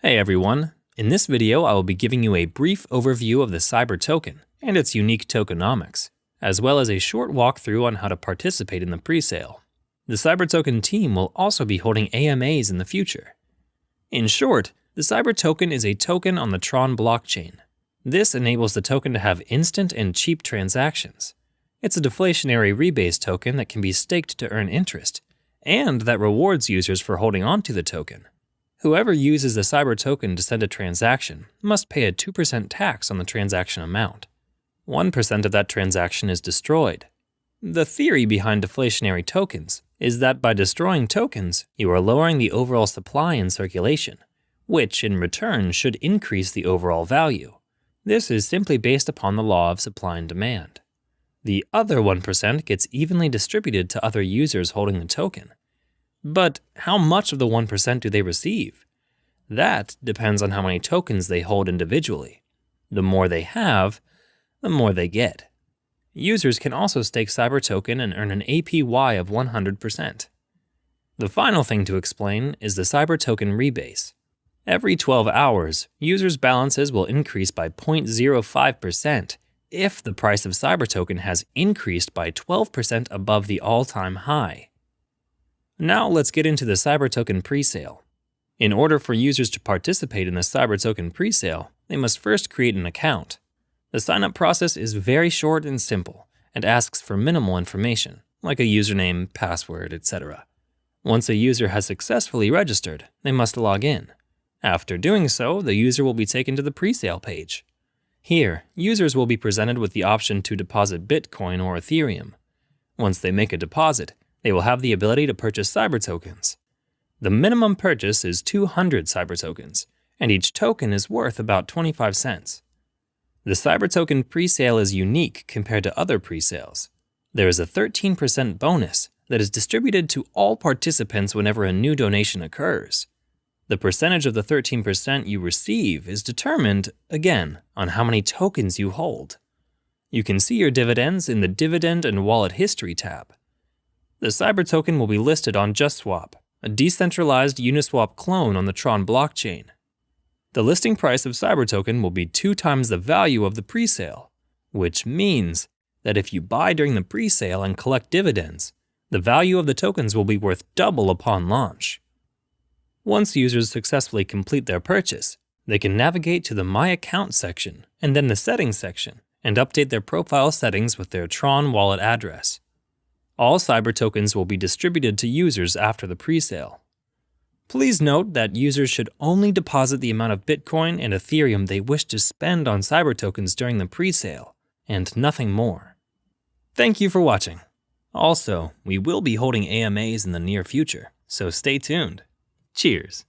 Hey everyone, in this video I will be giving you a brief overview of the Cyber token and its unique tokenomics, as well as a short walkthrough on how to participate in the presale. The Cyber token team will also be holding AMAs in the future. In short, the Cyber token is a token on the Tron blockchain. This enables the token to have instant and cheap transactions. It's a deflationary rebase token that can be staked to earn interest, and that rewards users for holding onto the token. Whoever uses the Cyber token to send a transaction must pay a 2% tax on the transaction amount. 1% of that transaction is destroyed. The theory behind deflationary tokens is that by destroying tokens, you are lowering the overall supply in circulation, which in return should increase the overall value. This is simply based upon the law of supply and demand. The other 1% gets evenly distributed to other users holding the token, but how much of the 1% do they receive? That depends on how many tokens they hold individually. The more they have, the more they get. Users can also stake Cyber Token and earn an APY of 100%. The final thing to explain is the Cyber Token rebase. Every 12 hours, users' balances will increase by 0.05% if the price of Cyber Token has increased by 12% above the all-time high. Now let's get into the Cyber Token presale. In order for users to participate in the Cyber Token presale, they must first create an account. The sign-up process is very short and simple, and asks for minimal information, like a username, password, etc. Once a user has successfully registered, they must log in. After doing so, the user will be taken to the presale page. Here, users will be presented with the option to deposit Bitcoin or Ethereum. Once they make a deposit, they will have the ability to purchase cyber tokens. The minimum purchase is 200 cyber tokens, and each token is worth about 25 cents. The cyber token presale is unique compared to other presales. There is a 13% bonus that is distributed to all participants whenever a new donation occurs. The percentage of the 13% you receive is determined, again, on how many tokens you hold. You can see your dividends in the Dividend and Wallet History tab. The Cyber token will be listed on JustSwap, a decentralized Uniswap clone on the Tron blockchain. The listing price of Cyber token will be two times the value of the presale, which means that if you buy during the presale and collect dividends, the value of the tokens will be worth double upon launch. Once users successfully complete their purchase, they can navigate to the My Account section and then the Settings section and update their profile settings with their Tron wallet address. All cyber tokens will be distributed to users after the presale. Please note that users should only deposit the amount of Bitcoin and Ethereum they wish to spend on cyber tokens during the presale, and nothing more. Thank you for watching. Also, we will be holding AMAs in the near future, so stay tuned. Cheers.